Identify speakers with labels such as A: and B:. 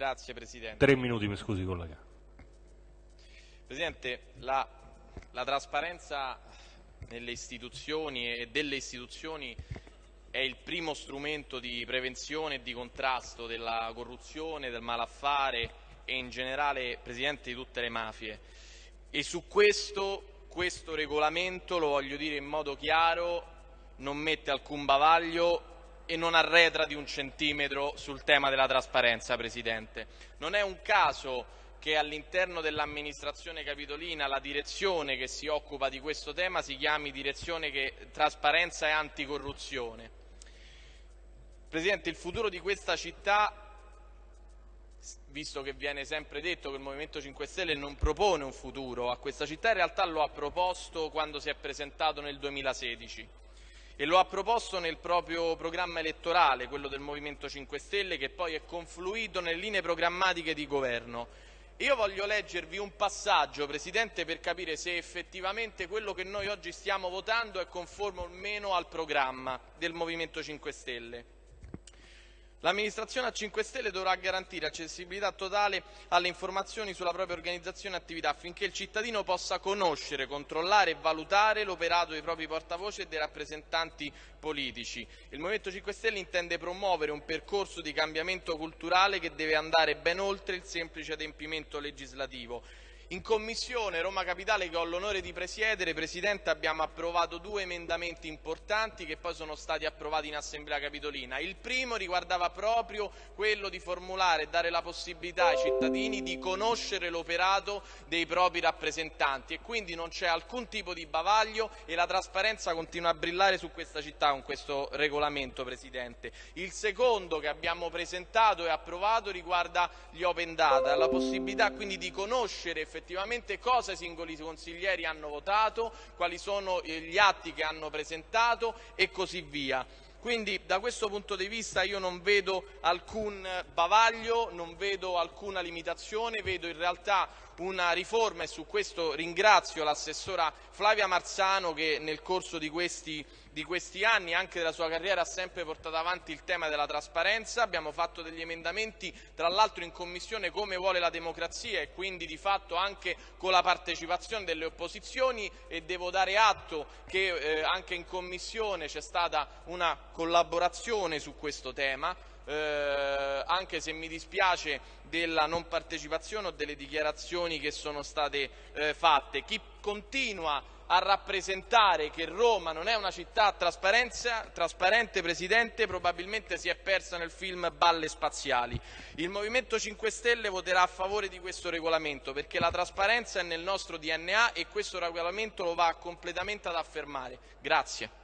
A: Grazie Presidente.
B: Tre minuti, mi scusi collega.
A: Presidente, la, la trasparenza nelle istituzioni e delle istituzioni è il primo strumento di prevenzione e di contrasto della corruzione, del malaffare e in generale, Presidente, di tutte le mafie. E su questo, questo regolamento, lo voglio dire in modo chiaro, non mette alcun bavaglio e non arretra di un centimetro sul tema della trasparenza, Presidente. Non è un caso che all'interno dell'amministrazione capitolina la direzione che si occupa di questo tema si chiami direzione che trasparenza e anticorruzione. Presidente, il futuro di questa città, visto che viene sempre detto che il Movimento 5 Stelle non propone un futuro a questa città, in realtà lo ha proposto quando si è presentato nel 2016 e lo ha proposto nel proprio programma elettorale, quello del Movimento 5 Stelle, che poi è confluito nelle linee programmatiche di governo. Io voglio leggervi un passaggio, Presidente, per capire se effettivamente quello che noi oggi stiamo votando è conforme o meno al programma del Movimento 5 Stelle. L'amministrazione a 5 Stelle dovrà garantire accessibilità totale alle informazioni sulla propria organizzazione e attività affinché il cittadino possa conoscere, controllare e valutare l'operato dei propri portavoce e dei rappresentanti politici. Il Movimento 5 Stelle intende promuovere un percorso di cambiamento culturale che deve andare ben oltre il semplice adempimento legislativo in Commissione Roma Capitale, che ho l'onore di presiedere, Presidente, abbiamo approvato due emendamenti importanti che poi sono stati approvati in Assemblea Capitolina. Il primo riguardava proprio quello di formulare e dare la possibilità ai cittadini di conoscere l'operato dei propri rappresentanti e quindi non c'è alcun tipo di bavaglio e la trasparenza continua a brillare su questa città con questo regolamento, Presidente. Il secondo che abbiamo presentato e approvato riguarda gli open data, la possibilità quindi di conoscere effettivamente effettivamente cosa i singoli consiglieri hanno votato, quali sono eh, gli atti che hanno presentato e così via. Quindi da questo punto di vista io non vedo alcun bavaglio, non vedo alcuna limitazione, vedo in realtà una riforma e su questo ringrazio l'assessora Flavia Marzano che nel corso di questi, di questi, anni, anche della sua carriera, ha sempre portato avanti il tema della trasparenza. Abbiamo fatto degli emendamenti, tra l'altro in Commissione, come vuole la democrazia e quindi di fatto anche con la partecipazione delle opposizioni e devo dare atto che eh, anche in Commissione c'è stata una collaborazione su questo tema eh, anche se mi dispiace della non partecipazione o delle dichiarazioni che sono state eh, fatte. Chi continua a rappresentare che Roma non è una città trasparente, Presidente, probabilmente si è persa nel film Balle spaziali. Il Movimento 5 Stelle voterà a favore di questo regolamento perché la trasparenza è nel nostro DNA e questo regolamento lo va completamente ad affermare. Grazie.